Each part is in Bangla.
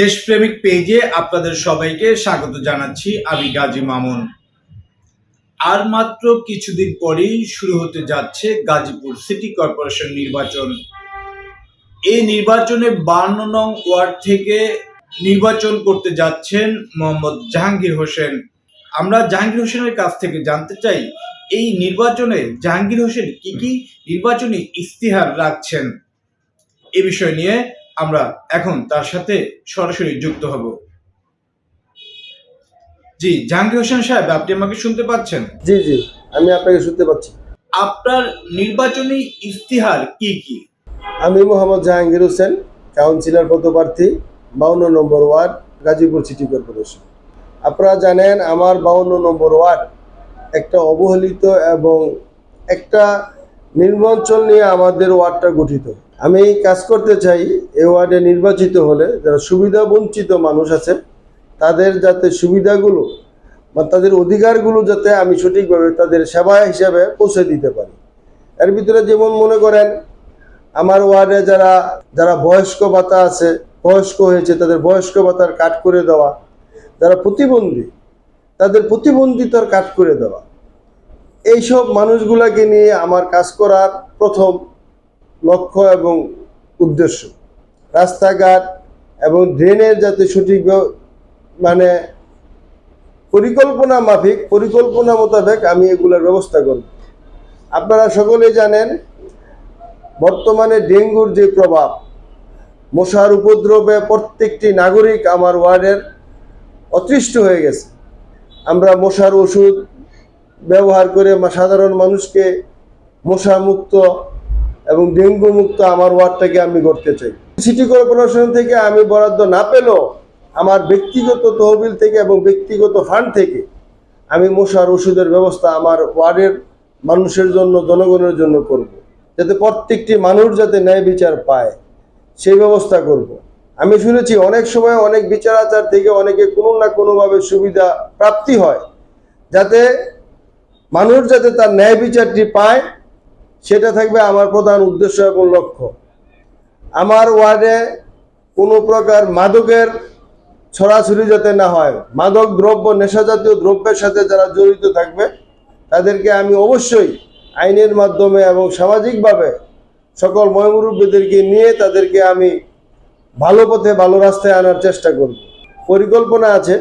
দেশপ্রেমিক পেজে আপনাদের সবাইকে স্বাগত জানাচ্ছি আমি গাজী মামুন। আর মাত্র কিছুদিন পরেই শুরু হতে যাচ্ছে গাজীপুর সিটি কর্পোরেশন নির্বাচন। এই নির্বাচনে বান্ন নং ওয়ার্ড থেকে নির্বাচন করতে যাচ্ছেন মোহাম্মদ জাহাঙ্গীর হোসেন। আমরা জাহাঙ্গীর হোসেনের কাছ থেকে জানতে চাই, এই নির্বাচনে জাহাঙ্গীর হোসেন কি কি নির্বাচনী ইস্তিহার রাখছেন? এ বিষয় নিয়ে আমরা এখন তার সাথে সরাসরি যুক্ত হব। জি জাহাঙ্গীর হোসেন সাহেব আপনি আমাকে শুনতে পাচ্ছেন? জি জি আমি আপনাকে শুনতে পাচ্ছি। আপনার নির্বাচনী ইস্তিহার কি কি? আমি মোহাম্মদ জাহাঙ্গীর হোসেন কাউন্সিলর পদপ্রার্থী বাউন্ন number ward Gazipur city corporation. আপনারা জানেন আমার বাউন্ন নম্বর ওয়ার্ড একটা অবহেলিত এবং একটা নির্বাচন নিয়ে আমাদের ওয়ার্ডটা গঠিত। আমি কাজ করতে চাই এ ওয়ার্ডে নির্বাচিত হলে যারা সুবিধা বঞ্চিত মানুষ আছে, তাদের যাতে সুবিধাগুলো বা তাদের অধিকারগুলো যাতে আমি সঠিকভাবে তাদের সেবা হিসাবে পৌঁছে দিতে পারি। এর ভিতরে যেমন মনে করেন, আমার ওয়ার্ডে যারা যারা বয়স্ক ভাতা আছে, বয়স্ক হয়েছে, তাদের বয়স্ক ভাতার কাট করে দেওয়া, যারা প্রতিবন্ধী, তাদের প্রতিবন্ধিতার কাট করে দেওয়া, এইসব মানুষগুলাকে নিয়ে আমার কাজ করার প্রথম লক্ষ্য এবং উদ্দেশ্য। রাস্তাঘাট এবং ড্রেনের যাতে সঠিক মানে পরিকল্পনা মাফিক, পরিকল্পনা মোতাবেক আমি এগুলোর ব্যবস্থা করব। আপনারা সকলেই জানেন, বর্তমানে ডেঙ্গুর যে প্রভাব, মশার উপদ্রবে প্রত্যেকটি নাগরিক আমার ওয়ার্ডের অতৃষ্ট হয়ে গেছে। আমরা মশার ওষুধ ব্যবহার করে সাধারণ মানুষকে মশা মুক্ত এবং ডেঙ্গু মুক্ত আমার ওয়ার্ডটাকে আমি করতে চাই সিটি কর্পোরেশন থেকে আমি বরাদ্দ না পেলেও আমার ব্যক্তিগত তহবিল থেকে এবং ব্যক্তিগত ফান্ড থেকে আমি মশার ওষুধের ব্যবস্থা আমার ওয়ার্ডের মানুষের জন্য, জনগণের জন্য করব। যাতে প্রত্যেকটি মানুষ যাতে ন্যায় বিচার পায়, সেই ব্যবস্থা করব। আমি শুনেছি অনেক সময় অনেক বিচার আচার থেকে অনেকে কোনো না কোনোভাবে সুবিধা প্রাপ্তি হয়, যাতে মানুষ যাতে তার ন্যায় বিচারটি পায় সেটা থাকবে আমার প্রধান উদ্দেশ্য এবং লক্ষ্য। আমার ওয়ার্ডে কোনো প্রকার মাদকের ছড়াছড়ি যাতে না হয়, মাদক দ্রব্য, নেশাজাতীয় দ্রব্যের সাথে যারা জড়িত থাকবে, তাদেরকে আমি অবশ্যই আইনের মাধ্যমে এবং সামাজিকভাবে সকল ময়মুরব্বীদেরকে নিয়ে তাদেরকে আমি ভালো পথে, ভালো রাস্তায় আনার চেষ্টা করব। পরিকল্পনা আছে,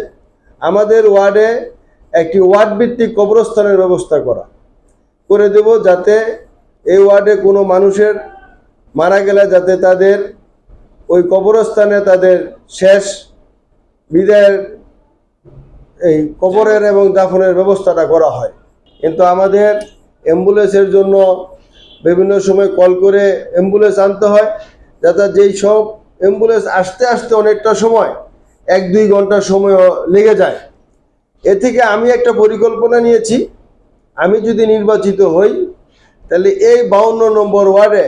আমাদের ওয়ার্ডে একটি ওয়ার্ড ভিত্তিক কবরস্থানের ব্যবস্থা করা। করে দেব যাতে এই ওয়ার্ডে কোনো মানুষের মারা গেলে যাতে তাদের ওই কবরস্থানে তাদের শেষ বিদায়ের এই কবরের এবং দাফনের ব্যবস্থাটা করা হয়। কিন্তু আমাদের অ্যাম্বুলেন্সের জন্য বিভিন্ন সময় কল করে অ্যাম্বুলেন্স আনতে হয়, যাতে যেই সব অ্যাম্বুলেন্স আসতে আসতে অনেকটা সময়, এক দুই ঘণ্টা সময় লেগে যায়। এ থেকে আমি একটা পরিকল্পনা নিয়েছি। আমি যদি নির্বাচিত হই তাহলে এই বাউন্ন নম্বর ওয়ার্ডে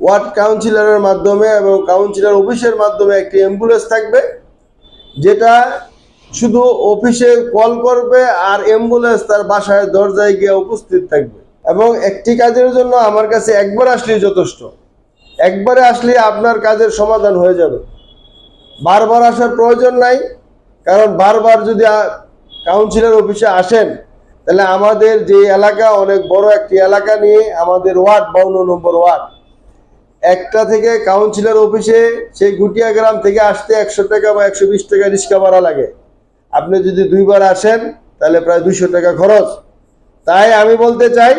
ওয়ার্ড কাউন্সিলরের মাধ্যমে এবং কাউন্সিলর অফিসের মাধ্যমে একটি অ্যাম্বুলেন্স থাকবে, যেটা শুধু অফিসে কল করবে আর অ্যাম্বুলেন্স তার বাসায় দরজায় গিয়ে উপস্থিত থাকবে। এবং একটি কাজের জন্য আমার কাছে একবার আসলেই যথেষ্ট। একবারে আসলে আপনার কাজের সমাধান হয়ে যাবে। বারবার আসার প্রয়োজন নাই, কারণ বারবার যদি কাউন্সিলর অফিসে আসেন তাহলে আমাদের যে এলাকা, অনেক বড় একটি এলাকা নিয়ে আমাদের ওয়ার্ড, বাউন্ন নম্বর ওয়ার্ড। একটা থেকে কাউন্সিলর অফিসে সেই গুটিয়া গ্রাম থেকে আসতে একশো টাকা বা একশো বিশ টাকা রিক্সা ভাড়া লাগে। আপনি যদি দুইবার আসেন, তাহলে প্রায় দুইশো টাকা খরচ। তাই আমি বলতে চাই,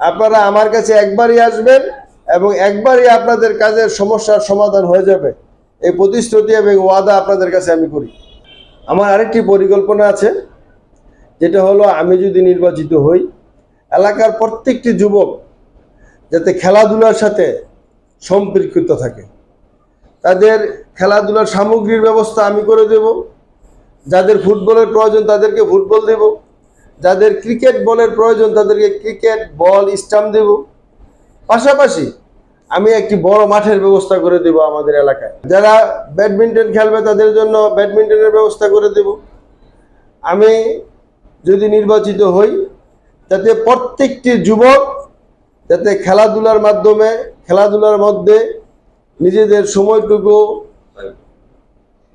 আপনারা আমার কাছে একবারই আসবেন এবং একবারই আপনাদের কাজের সমস্যার সমাধান হয়ে যাবে। এই প্রতিশ্রুতি এবং ওয়াদা আপনাদের কাছে আমি করি। আমার আরেকটি পরিকল্পনা আছে। যেটা হলো, আমি যদি নির্বাচিত হই, এলাকার প্রত্যেকটি যুবক যাতে খেলাধুলার সাথে সম্পৃক্ত থাকে। তাদের খেলাধুলার সামগ্রীর ব্যবস্থা আমি করে দেব। যাদের ফুটবলের প্রয়োজন তাদেরকে ফুটবল দেব। যাদের ক্রিকেট বলের প্রয়োজন তাদেরকে ক্রিকেট বল স্টাম্প দেব। পাশাপাশি আমি একটি বড় মাঠের ব্যবস্থা করে দেব আমাদের এলাকায়। যারা ব্যাডমিন্টন খেলবে তাদের জন্য ব্যাডমিন্টনের ব্যবস্থা করে দেব। আমি যদি নির্বাচিত হই যাতে প্রত্যেকটি যুবক যাতে খেলাধুলার মাধ্যমে, খেলাধুলার মধ্যে নিজেদের সময়টুকু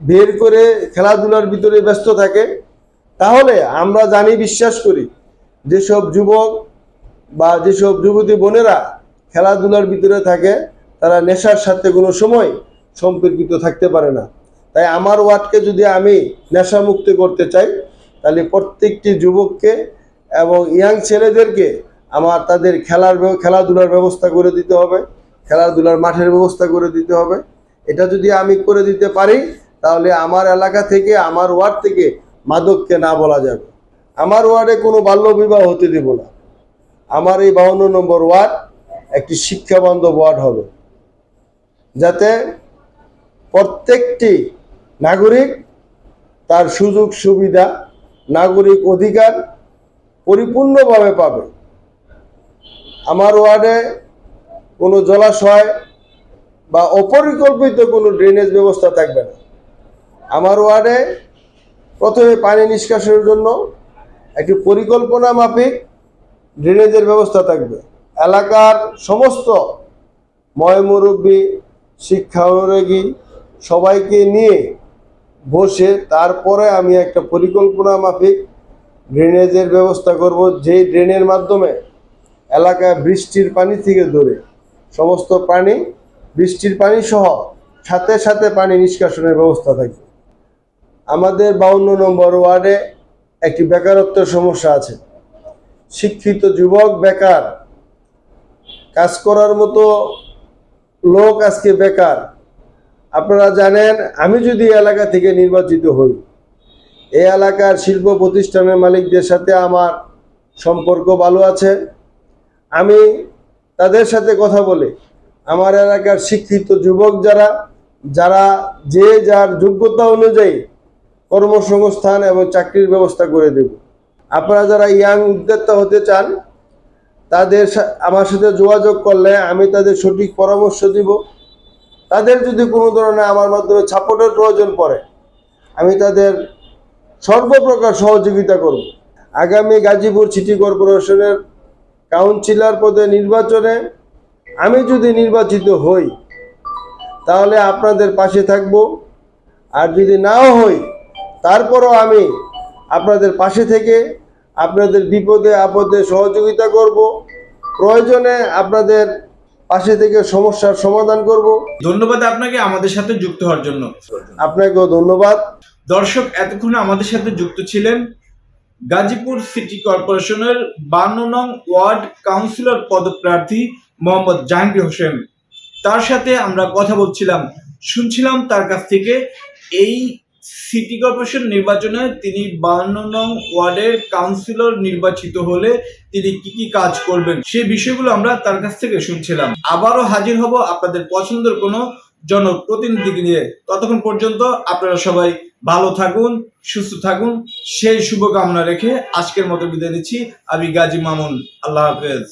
বের করে খেলাধুলার ভিতরে ব্যস্ত থাকে, তাহলে আমরা জানি, বিশ্বাস করি, যেসব যুবক বা যেসব যুবতী বোনেরা খেলাধুলার ভিতরে থাকে, তারা নেশার সাথে কোনো সময় সম্পর্কিত থাকতে পারে না। তাই আমার ওয়ার্ডকে যদি আমি নেশামুক্ত করতে চাই তাহলে প্রত্যেকটি যুবককে এবং ইয়াং ছেলেদেরকে আমার তাদের খেলার খেলাধুলার ব্যবস্থা করে দিতে হবে, খেলাধুলার মাঠের ব্যবস্থা করে দিতে হবে। এটা যদি আমি করে দিতে পারি, তাহলে আমার এলাকা থেকে, আমার ওয়ার্ড থেকে মাদককে না বলা যাবে। আমার ওয়ার্ডে কোনো বাল্য বিবাহ হতে দেব না। আমার এই বাউন্ন নম্বর ওয়ার্ড একটি শিক্ষাবান্ধব ওয়ার্ড হবে। যাতে প্রত্যেকটি নাগরিক তার সুযোগ সুবিধা নাগরিক অধিকার পরিপূর্ণভাবে পাবে। আমার ওয়ার্ডে কোনো জলাশয় বা অপরিকল্পিত কোনো ড্রেনেজ ব্যবস্থা থাকবে না। আমার ওয়ার্ডে প্রথমে পানি নিষ্কাশনের জন্য একটি পরিকল্পনা মাফিক ড্রেনেজের ব্যবস্থা থাকবে। এলাকার সমস্ত ময়মুরব্বী শিক্ষা অনুরাগী সবাইকে নিয়ে বসে তারপরে আমি একটা পরিকল্পনা মাফিক ড্রেনেজের ব্যবস্থা করব, যেই ড্রেনের মাধ্যমে এলাকায় বৃষ্টির পানি থেকে ধরে সমস্ত পানি, বৃষ্টির পানি সহ সাথে সাথে পানি নিষ্কাশনের ব্যবস্থা থাকবে। আমাদের বাউন্ন নম্বর ওয়ার্ডে একটি বেকারত্বের সমস্যা আছে। শিক্ষিত যুবক, বেকার। কাজ করার মতো লোক আজকে বেকার। আপনারা জানেন, আমি যদি এলাকা থেকে নির্বাচিত হই, এই এলাকার শিল্প প্রতিষ্ঠানের মালিকদের সাথে আমার সম্পর্ক ভালো আছে। আমি তাদের সাথে কথা বলে। আমার এলাকার শিক্ষিত যুবক যারা যারা যে যার যোগ্যতা অনুযায়ী কর্মসংস্থান এবং চাকরির ব্যবস্থা করে দেব। আপনারা যারা ইয়াং উদ্যোক্তা হতে চান, তাদের আমার সাথে যোগাযোগ করলে আমি তাদের সঠিক পরামর্শ দিব। তাদের যদি কোনো ধরনের আমার মাধ্যমে সাপোর্টের প্রয়োজন পড়ে, আমি তাদের সর্বপ্রকার সহযোগিতা করব। আগামী গাজীপুর সিটি কর্পোরেশনের কাউন্সিলর পদে নির্বাচনে আমি যদি নির্বাচিত হই, তাহলে আপনাদের পাশে থাকব। আর যদি নাও হই, তারপরও আমি আপনাদের পাশে থেকে আপনাদের বিপদে আপদে সহযোগিতা করব। প্রয়োজনে আপনাদের পাশে থেকে সমস্যার সমাধান করব। ধন্যবাদ আপনাকে আমাদের সাথে যুক্ত হওয়ার জন্য। আপনাকেও ধন্যবাদ। দর্শক এতক্ষণ আমাদের সাথে যুক্ত ছিলেন গাজীপুর সিটি কর্পোরেশনের বান্ন নং ওয়ার্ড কাউন্সিলর পদপ্রার্থী মোহাম্মদ জাহাঙ্গীর হোসেন। তার সাথে আমরা কথা বলছিলাম শুনছিলাম তার কাছ থেকে এই সিটি কর্পোরেশন নির্বাচনে তিনি বান্ন নং ওয়ার্ডের কাউন্সিলর নির্বাচিত হলে তিনি কি কি কাজ করবেন সেই বিষয়গুলো আমরা তার কাছ থেকে শুনছিলাম। আবারও হাজির হব আপনাদের পছন্দের কোনো জনপ্রতিনিধিকে নিয়ে। ততক্ষণ পর্যন্ত আপনারা সবাই ভালো থাকুন, সুস্থ থাকুন। সেই শুভকামনা রেখে আজকের মতো বিদায় নিচ্ছি। আমি গাজী মামুন। আল্লাহ হাফেজ।